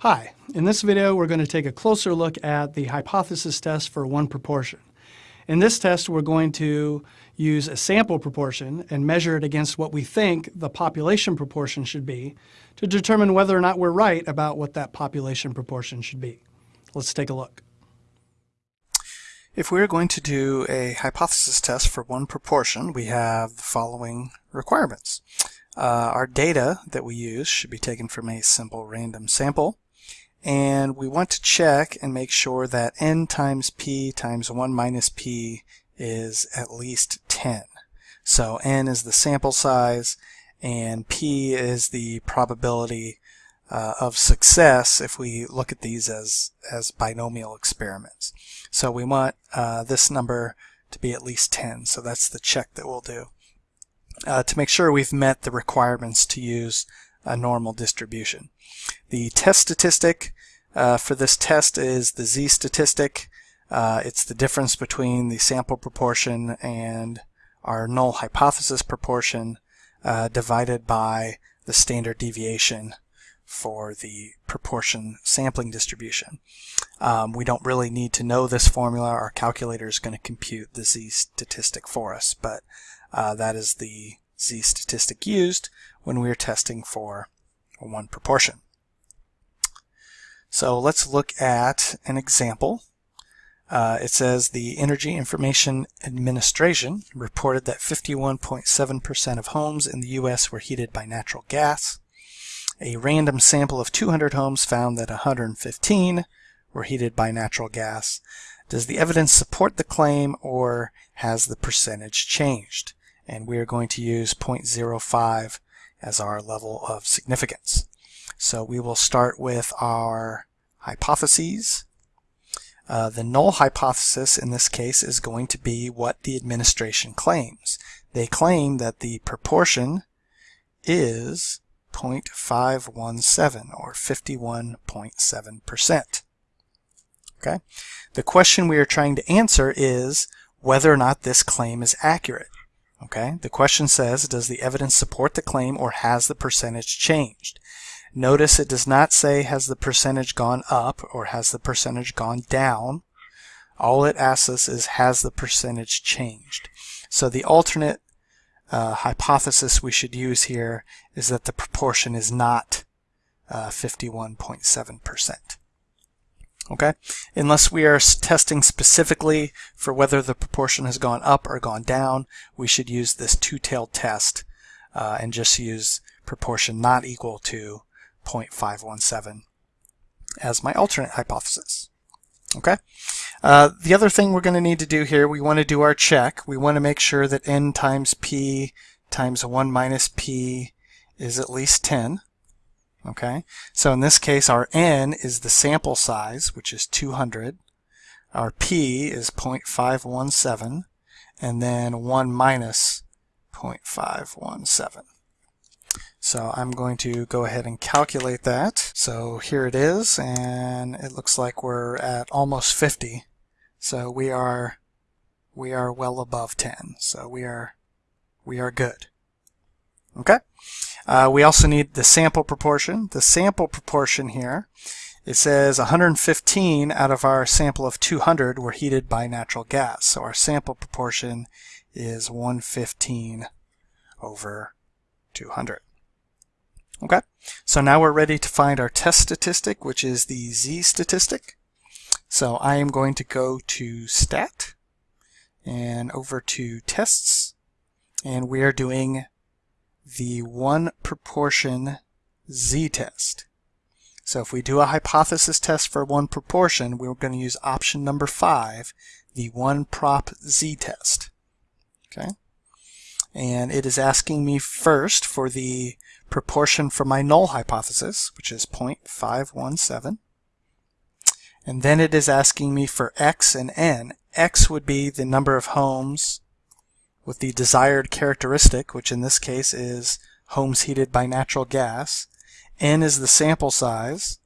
Hi, in this video we're going to take a closer look at the hypothesis test for one proportion. In this test we're going to use a sample proportion and measure it against what we think the population proportion should be to determine whether or not we're right about what that population proportion should be. Let's take a look. If we're going to do a hypothesis test for one proportion, we have the following requirements. Uh, our data that we use should be taken from a simple random sample and we want to check and make sure that n times p times 1 minus p is at least 10. So n is the sample size and p is the probability uh, of success if we look at these as, as binomial experiments. So we want uh, this number to be at least 10. So that's the check that we'll do uh, to make sure we've met the requirements to use a normal distribution. The test statistic uh, for this test is the z-statistic. Uh, it's the difference between the sample proportion and our null hypothesis proportion uh, divided by the standard deviation for the proportion sampling distribution. Um, we don't really need to know this formula. Our calculator is going to compute the z-statistic for us, but uh, that is the z-statistic used when we are testing for one proportion. So let's look at an example. Uh, it says the Energy Information Administration reported that 51.7% of homes in the U.S. were heated by natural gas. A random sample of 200 homes found that 115 were heated by natural gas. Does the evidence support the claim or has the percentage changed? And we are going to use 0.05 as our level of significance. So we will start with our hypotheses. Uh, the null hypothesis in this case is going to be what the administration claims. They claim that the proportion is 0.517 or 51.7%. Okay. The question we are trying to answer is whether or not this claim is accurate. Okay. The question says, does the evidence support the claim or has the percentage changed? Notice it does not say has the percentage gone up or has the percentage gone down. All it asks us is has the percentage changed. So the alternate uh, hypothesis we should use here is that the proportion is not 51.7%. Uh, okay, unless we are testing specifically for whether the proportion has gone up or gone down, we should use this two-tailed test uh, and just use proportion not equal to 0.517 as my alternate hypothesis. Okay. Uh, the other thing we're going to need to do here, we want to do our check. We want to make sure that n times p times 1 minus p is at least 10. Okay. So in this case, our n is the sample size, which is 200. Our p is 0.517, and then 1 minus 0.517. So I'm going to go ahead and calculate that. So here it is, and it looks like we're at almost 50. So we are we are well above 10. So we are we are good. Okay. Uh, we also need the sample proportion. The sample proportion here, it says 115 out of our sample of 200 were heated by natural gas. So our sample proportion is 115 over 200. Okay, so now we're ready to find our test statistic, which is the z-statistic. So I am going to go to stat and over to tests, and we are doing the one proportion z-test. So if we do a hypothesis test for one proportion, we're going to use option number five, the one prop z-test. Okay, and it is asking me first for the proportion from my null hypothesis, which is 0.517. And then it is asking me for x and n. x would be the number of homes with the desired characteristic, which in this case is homes heated by natural gas. n is the sample size.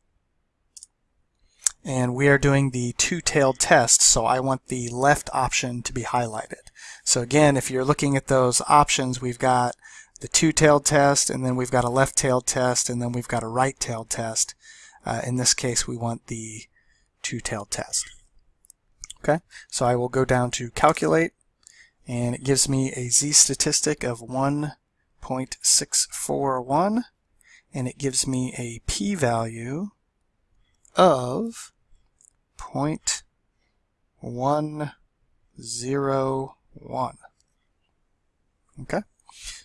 And we are doing the two-tailed test, so I want the left option to be highlighted. So again, if you're looking at those options, we've got the two-tailed test, and then we've got a left-tailed test, and then we've got a right-tailed test. Uh, in this case, we want the two-tailed test. Okay, so I will go down to calculate, and it gives me a z-statistic of 1.641, and it gives me a p-value of 0.101. Okay.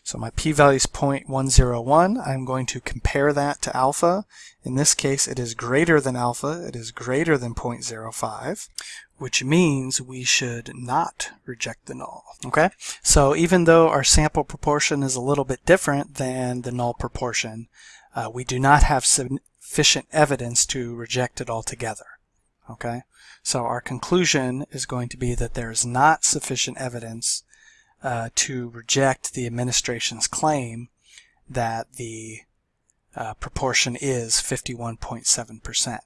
So my p-value is 0.101. I'm going to compare that to alpha. In this case, it is greater than alpha. It is greater than 0.05, which means we should not reject the null. Okay? So even though our sample proportion is a little bit different than the null proportion, uh, we do not have sufficient evidence to reject it altogether. Okay? So our conclusion is going to be that there is not sufficient evidence uh, to reject the administration's claim that the uh, proportion is 51.7%.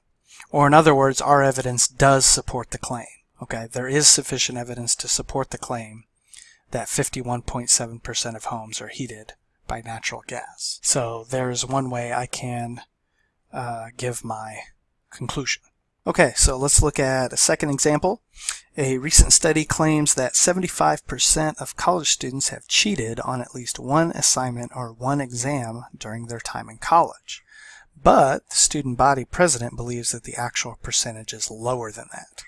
Or in other words, our evidence does support the claim. Okay, there is sufficient evidence to support the claim that 51.7% of homes are heated by natural gas. So there's one way I can uh, give my conclusion. Okay, so let's look at a second example. A recent study claims that 75% of college students have cheated on at least one assignment or one exam during their time in college. But the student body president believes that the actual percentage is lower than that.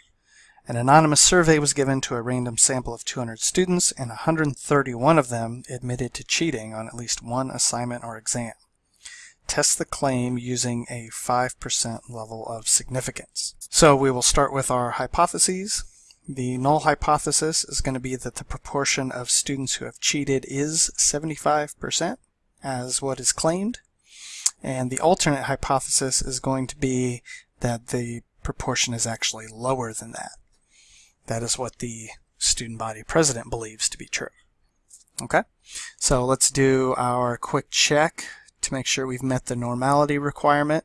An anonymous survey was given to a random sample of 200 students, and 131 of them admitted to cheating on at least one assignment or exam test the claim using a 5% level of significance. So we will start with our hypotheses. The null hypothesis is going to be that the proportion of students who have cheated is 75% as what is claimed. And the alternate hypothesis is going to be that the proportion is actually lower than that. That is what the student body president believes to be true. Okay, so let's do our quick check to make sure we've met the normality requirement.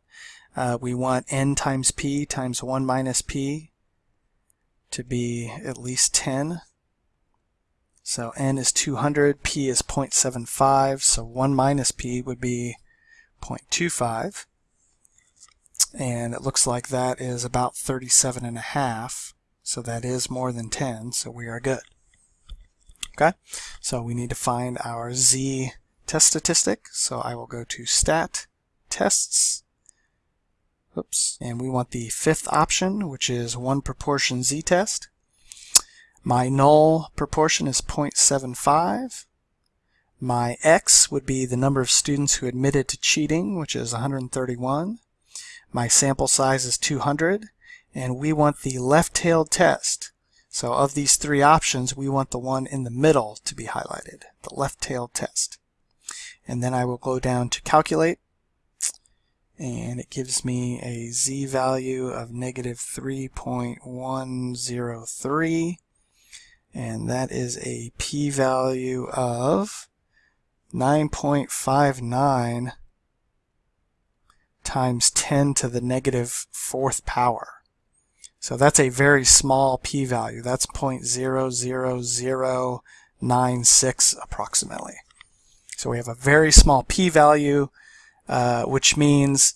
Uh, we want n times p times 1 minus p to be at least 10. So n is 200, p is 0.75, so 1 minus p would be 0.25. And it looks like that is about 37 and a half, so that is more than 10, so we are good. Okay, so we need to find our z test statistic. So I will go to stat tests. Oops. And we want the fifth option, which is one proportion z-test. My null proportion is 0.75. My x would be the number of students who admitted to cheating, which is 131. My sample size is 200. And we want the left-tailed test. So of these three options, we want the one in the middle to be highlighted, the left-tailed test and then I will go down to calculate and it gives me a z value of negative 3.103 and that is a p-value of 9.59 times 10 to the negative fourth power. So that's a very small p-value. That's 0.00096 approximately. So we have a very small p-value, uh, which means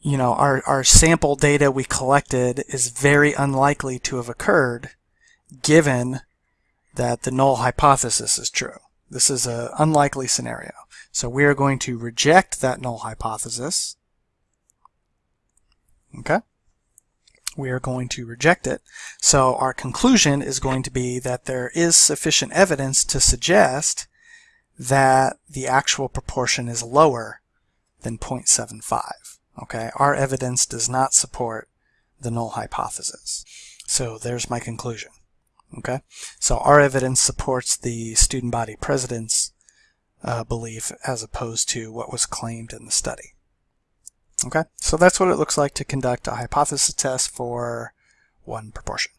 you know our, our sample data we collected is very unlikely to have occurred given that the null hypothesis is true. This is an unlikely scenario. So we are going to reject that null hypothesis. Okay? We are going to reject it. So our conclusion is going to be that there is sufficient evidence to suggest that the actual proportion is lower than 0.75. Okay, our evidence does not support the null hypothesis. So there's my conclusion. Okay, so our evidence supports the student body president's uh, belief as opposed to what was claimed in the study. Okay, so that's what it looks like to conduct a hypothesis test for one proportion.